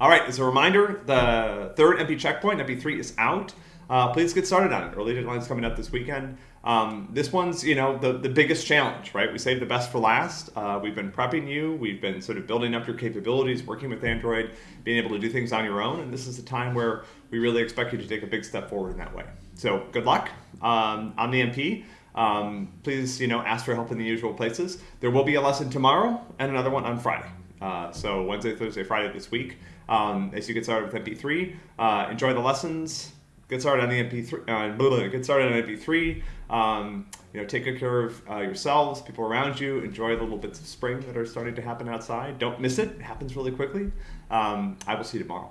All right, as a reminder, the third MP checkpoint, MP3, is out. Uh, please get started on it. Early deadline's coming up this weekend. Um, this one's, you know, the, the biggest challenge, right? We saved the best for last. Uh, we've been prepping you. We've been sort of building up your capabilities, working with Android, being able to do things on your own. And this is the time where we really expect you to take a big step forward in that way. So good luck um, on the MP. Um, please, you know, ask for help in the usual places. There will be a lesson tomorrow and another one on Friday. Uh, so Wednesday, Thursday, Friday this week. Um, as you get started with MP3, uh, enjoy the lessons. Get started on the MP3. Uh, get started on MP3. Um, you know, take good care of uh, yourselves, people around you. Enjoy the little bits of spring that are starting to happen outside. Don't miss it. It happens really quickly. Um, I will see you tomorrow.